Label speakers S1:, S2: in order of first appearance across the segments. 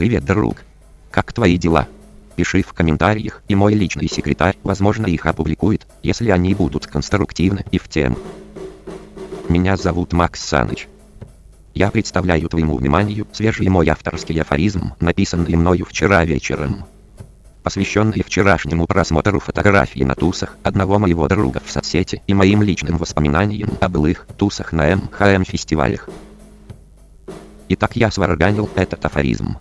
S1: Привет, друг. Как твои дела? Пиши в комментариях, и мой личный секретарь, возможно, их опубликует, если они будут конструктивны и в тему. Меня зовут Макс Саныч. Я представляю твоему вниманию свежий мой авторский афоризм, написанный мною вчера вечером. Посвященный вчерашнему просмотру фотографий на тусах одного моего друга в соцсети и моим личным воспоминаниям о былых тусах на МХМ фестивалях. Итак, я сварганил этот афоризм.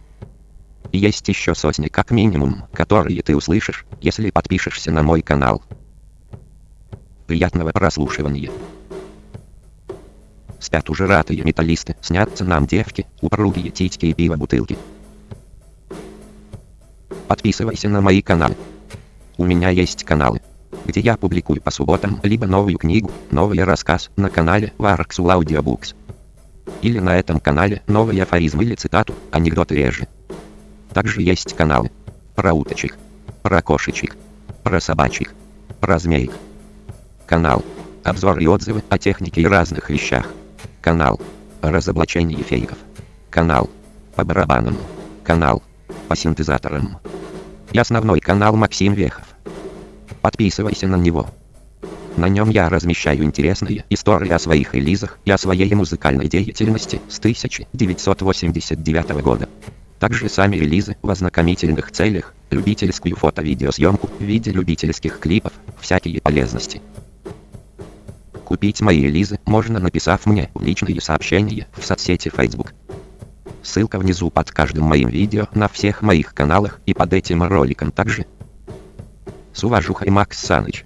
S1: Есть еще сотни как минимум, которые ты услышишь, если подпишешься на мой канал. Приятного прослушивания. Спят уже ратые металлисты, снятся нам девки, упругие титьки и пиво бутылки. Подписывайся на мои каналы. У меня есть каналы, где я публикую по субботам либо новую книгу, новый рассказ на канале Varxul Audiobooks. Или на этом канале новый афоризм или цитату, анекдоты реже. Также есть каналы про уточек, про кошечек, про собачек, про змеек. Канал обзор и отзывы о технике и разных вещах. Канал разоблачение фейков. Канал по барабанам. Канал по синтезаторам. И основной канал Максим Вехов. Подписывайся на него. На нем я размещаю интересные истории о своих релизах и о своей музыкальной деятельности с 1989 года. Также сами релизы в ознакомительных целях, любительскую фото-видеосъемку в виде любительских клипов, всякие полезности. Купить мои релизы можно написав мне в личные сообщения в соцсети Facebook. Ссылка внизу под каждым моим видео на всех моих каналах и под этим роликом также. С уважухой Макс Саныч.